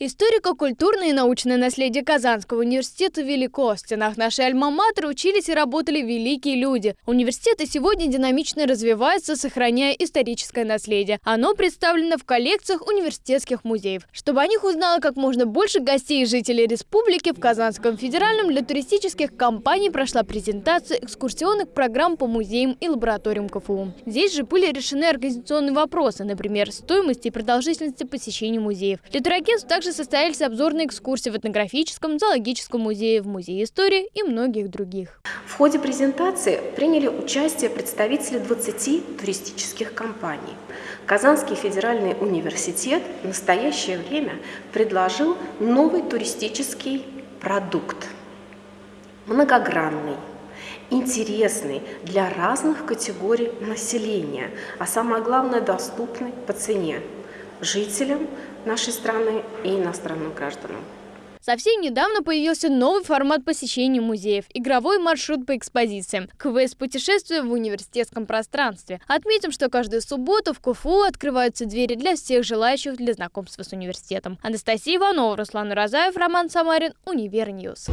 Историко-культурное и научное наследие Казанского университета велико. В стенах нашей альма-матер учились и работали великие люди. Университеты сегодня динамично развиваются, сохраняя историческое наследие. Оно представлено в коллекциях университетских музеев. Чтобы о них узнало как можно больше гостей и жителей республики, в Казанском федеральном для туристических компаний прошла презентация экскурсионных программ по музеям и лабораториям КФУ. Здесь же были решены организационные вопросы, например, стоимости и продолжительности посещения музеев. Для турагентств также состоялись обзорные экскурсии в этнографическом, зоологическом музее, в музее истории и многих других. В ходе презентации приняли участие представители 20 туристических компаний. Казанский федеральный университет в настоящее время предложил новый туристический продукт, многогранный, интересный для разных категорий населения, а самое главное доступный по цене жителям нашей страны и иностранным гражданам. Совсем недавно появился новый формат посещения музеев – игровой маршрут по экспозициям. Квест-путешествие в университетском пространстве. Отметим, что каждую субботу в КФУ открываются двери для всех желающих для знакомства с университетом. Анастасия Иванова, Руслан Уразаев, Роман Самарин, Univer News.